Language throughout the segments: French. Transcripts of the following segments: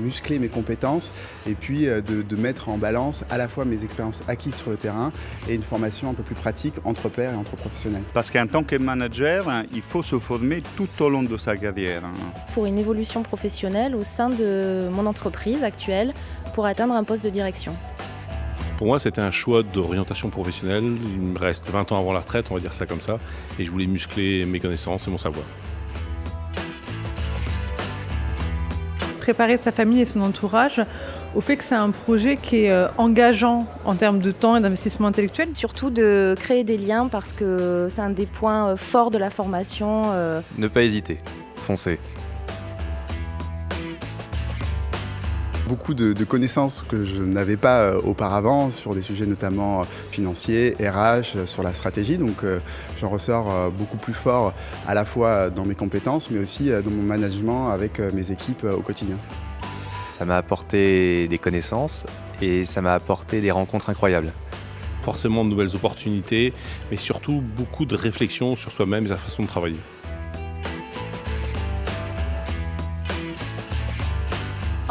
muscler mes compétences et puis de, de, mettre en balance à la fois mes expériences acquises sur le terrain et une formation un peu plus pratique entre pairs et entre professionnels. Parce qu'en tant que manager, il faut se former tout au long de sa carrière. Pour une évolution professionnelle au sein de mon entreprise actuelle pour atteindre un poste de direction. Pour moi, c'était un choix d'orientation professionnelle. Il me reste 20 ans avant la retraite, on va dire ça comme ça, et je voulais muscler mes connaissances et mon savoir. Préparer sa famille et son entourage au fait que c'est un projet qui est engageant en termes de temps et d'investissement intellectuel. Surtout de créer des liens parce que c'est un des points forts de la formation. Ne pas hésiter, foncez. Beaucoup de, de, connaissances que je n'avais pas euh, auparavant sur des sujets notamment financiers, RH, euh, sur la stratégie. Donc euh, j'en ressors euh, beaucoup plus fort à la fois dans mes compétences mais aussi dans mon management avec mes équipes au quotidien. Ça m'a apporté des connaissances et ça m'a apporté des rencontres incroyables. Forcément de nouvelles opportunités, mais surtout beaucoup de réflexion sur soi-même et sa façon de travailler.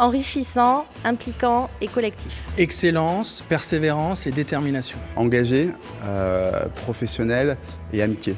Enrichissant, impliquant et collectif. Excellence, persévérance et détermination. Engagé, euh, professionnel et amitié.